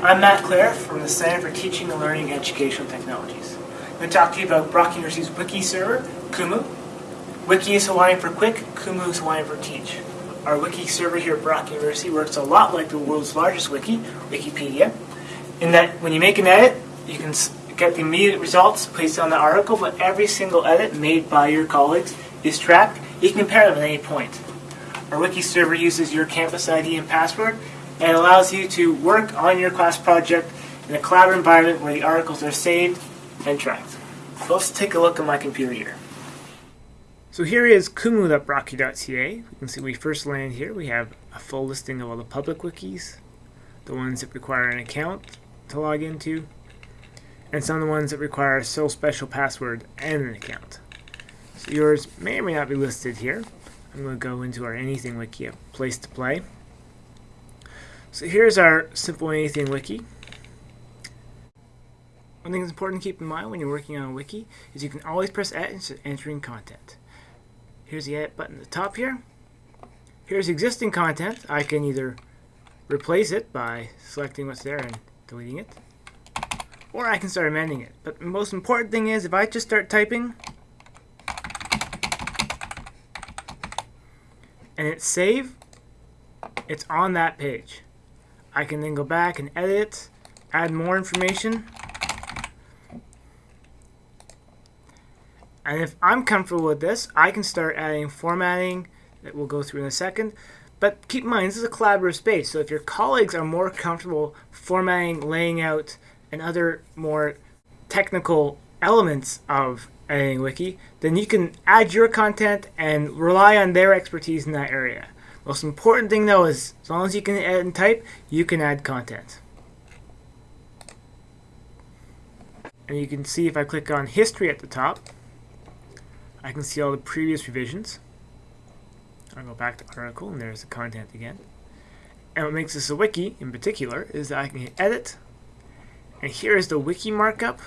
I'm Matt Clare from the Center for Teaching and Learning Educational Technologies. I'm going to talk to you about Brock University's Wiki server, Kumu. Wiki is Hawaiian for quick, Kumu is Hawaiian for teach. Our Wiki server here at Brock University works a lot like the world's largest wiki, Wikipedia, in that when you make an edit, you can get the immediate results placed on the article, but every single edit made by your colleagues is tracked. You can compare them at any point. Our Wiki server uses your campus ID and password and allows you to work on your class project in a cloud environment where the articles are saved and tracked. So let's take a look at my computer here. So here is kumu.brocku.ca. You can see we first land here. We have a full listing of all the public wikis, the ones that require an account to log into, and some of the ones that require a sole special password and an account. So yours may or may not be listed here. I'm going to go into our Anything Wiki, a place to play. So here's our simple Anything Wiki. One thing that's important to keep in mind when you're working on a wiki is you can always press of entering content. Here's the edit button at the top here. Here's existing content. I can either replace it by selecting what's there and deleting it, or I can start amending it. But the most important thing is if I just start typing, and hit save, it's on that page. I can then go back and edit, add more information. And if I'm comfortable with this, I can start adding formatting that we'll go through in a second. But keep in mind, this is a collaborative space, so if your colleagues are more comfortable formatting, laying out, and other more technical elements of editing wiki, then you can add your content and rely on their expertise in that area. Most important thing though is as long as you can edit and type, you can add content. And you can see if I click on history at the top, I can see all the previous revisions. I'll go back to article and there's the content again. And what makes this a wiki in particular is that I can hit edit and here is the wiki markup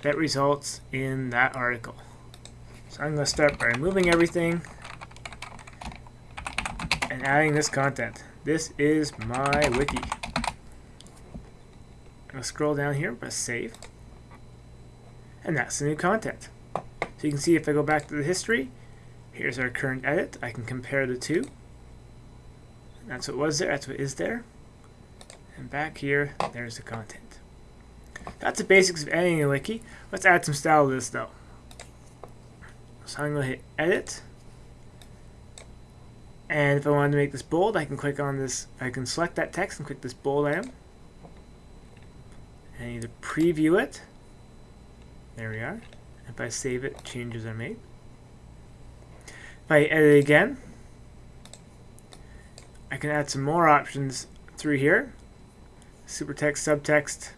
that results in that article. So I'm going to start by removing everything adding this content. This is my wiki. I'm scroll down here, press save, and that's the new content. So you can see if I go back to the history, here's our current edit. I can compare the two. That's what was there, that's what is there. And back here, there's the content. That's the basics of editing a wiki. Let's add some style to this though. So I'm going to hit edit. And if I wanted to make this bold, I can click on this, I can select that text and click this bold item. And either preview it. There we are. If I save it, changes are made. If I edit again, I can add some more options through here. Super Supertext, subtext,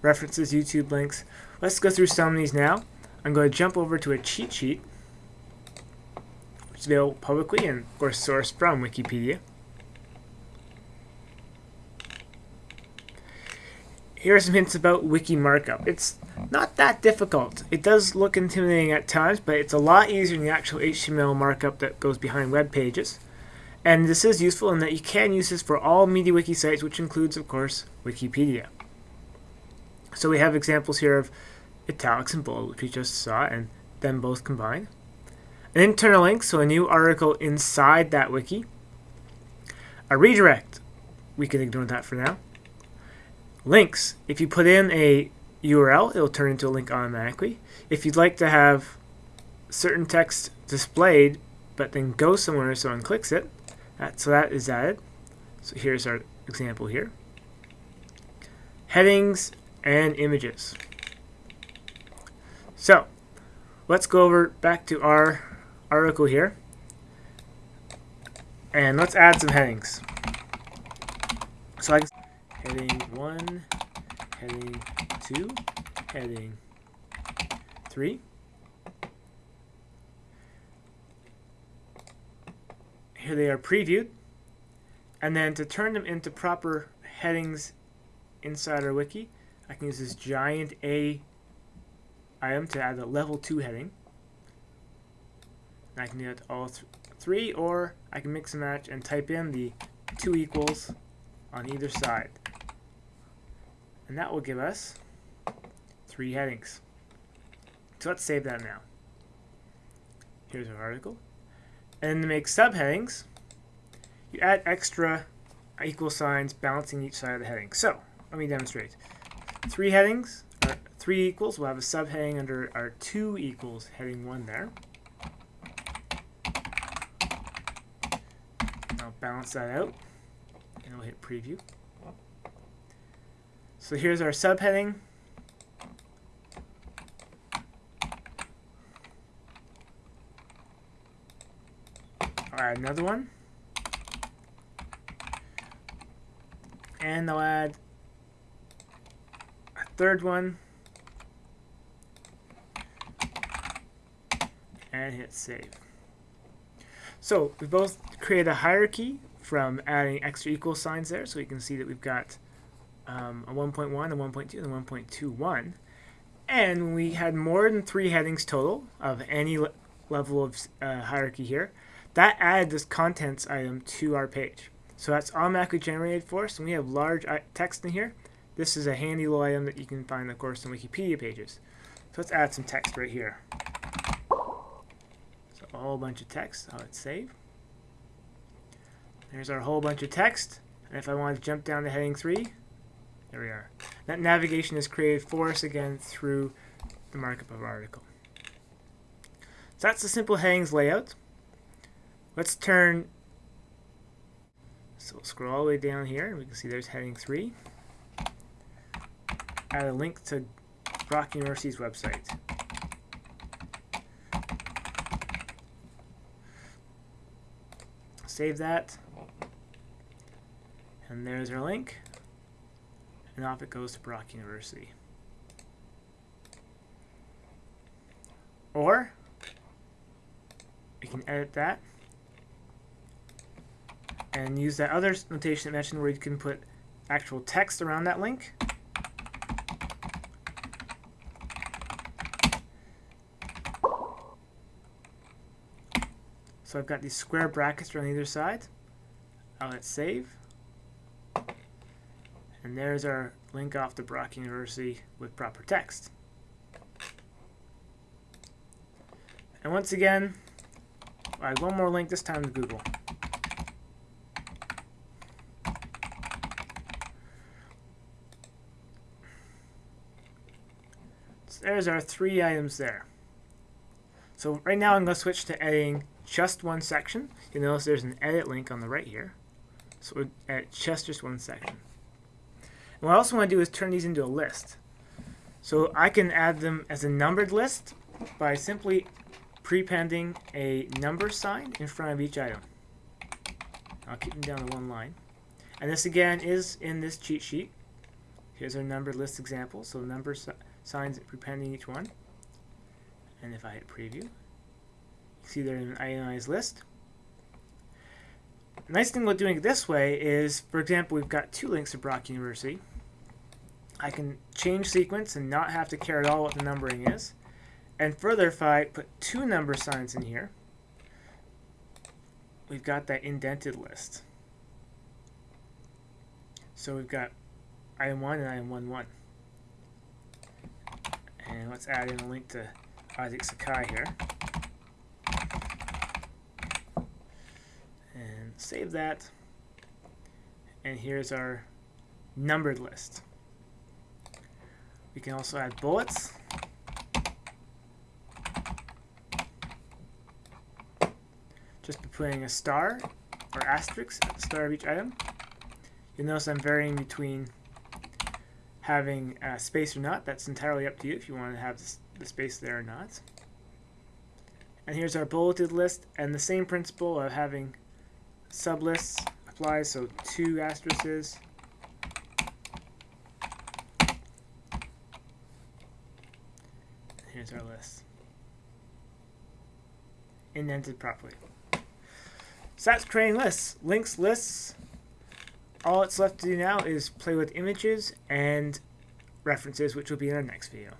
references, YouTube links. Let's go through some of these now. I'm going to jump over to a cheat sheet, is available publicly and, of course, sourced from Wikipedia. Here are some hints about wiki markup. It's not that difficult. It does look intimidating at times, but it's a lot easier than the actual HTML markup that goes behind web pages. And this is useful in that you can use this for all MediaWiki sites, which includes, of course, Wikipedia. So we have examples here of italics and bold, which we just saw, and then both combined. An internal link, so a new article inside that wiki. A redirect, we can ignore that for now. Links, if you put in a URL, it'll turn into a link automatically. If you'd like to have certain text displayed, but then go somewhere so someone clicks it, that, so that is added. So here's our example here. Headings and images. So, let's go over back to our article here. And let's add some headings. So I can heading 1, heading 2, heading 3. Here they are previewed. And then to turn them into proper headings inside our wiki, I can use this giant A item to add a level 2 heading. I can do all th three, or I can mix and match and type in the two equals on either side. And that will give us three headings. So let's save that now. Here's our article. And to make subheadings, you add extra equal signs balancing each side of the heading. So, let me demonstrate. Three headings, three equals, we'll have a subheading under our two equals heading one there. Balance that out, and we'll hit preview. So here's our subheading. I'll add another one. And I'll add a third one. And hit save. So we both created a hierarchy from adding extra equal signs there. So we can see that we've got um, a 1.1, a 1.2, and a 1.21. And we had more than three headings total of any le level of uh, hierarchy here. That added this contents item to our page. So that's automatically generated for us, and we have large text in here. This is a handy little item that you can find, of course, on Wikipedia pages. So let's add some text right here. A whole bunch of text. I'll hit save. There's our whole bunch of text. And if I want to jump down to heading 3, there we are. That navigation is created for us again through the markup of our article. So that's the simple headings layout. Let's turn, so we'll scroll all the way down here, and we can see there's heading 3. Add a link to Brock University's website. Save that. And there's our link. And off it goes to Brock University. Or, we can edit that and use that other notation I mentioned where you can put actual text around that link. So I've got these square brackets around either side. I'll hit save. And there's our link off to Brock University with proper text. And once again, I have one more link, this time to Google. So there's our three items there. So right now I'm going to switch to editing just one section. You'll notice there's an edit link on the right here. So we'll edit just, just one section. And what I also want to do is turn these into a list. So I can add them as a numbered list by simply prepending a number sign in front of each item. I'll keep them down to one line. And this again is in this cheat sheet. Here's our numbered list example. So number signs prepending each one. And if I hit preview, see they're in an ionized list. The nice thing about doing it this way is, for example, we've got two links to Brock University. I can change sequence and not have to care at all what the numbering is. And further, if I put two number signs in here, we've got that indented list. So we've got item 1 and item 1, 1. And let's add in a link to Isaak Sakai here. And save that. And here's our numbered list. We can also add bullets. Just by putting a star or asterisk at the start of each item. You'll notice I'm varying between having uh, space or not. That's entirely up to you if you want to have the space there or not. And here's our bulleted list, and the same principle of having sublists applies, so two asterisks. Here's our list. Indented properly. So that's creating lists. Links, lists, all it's left to do now is play with images and references, which will be in our next video.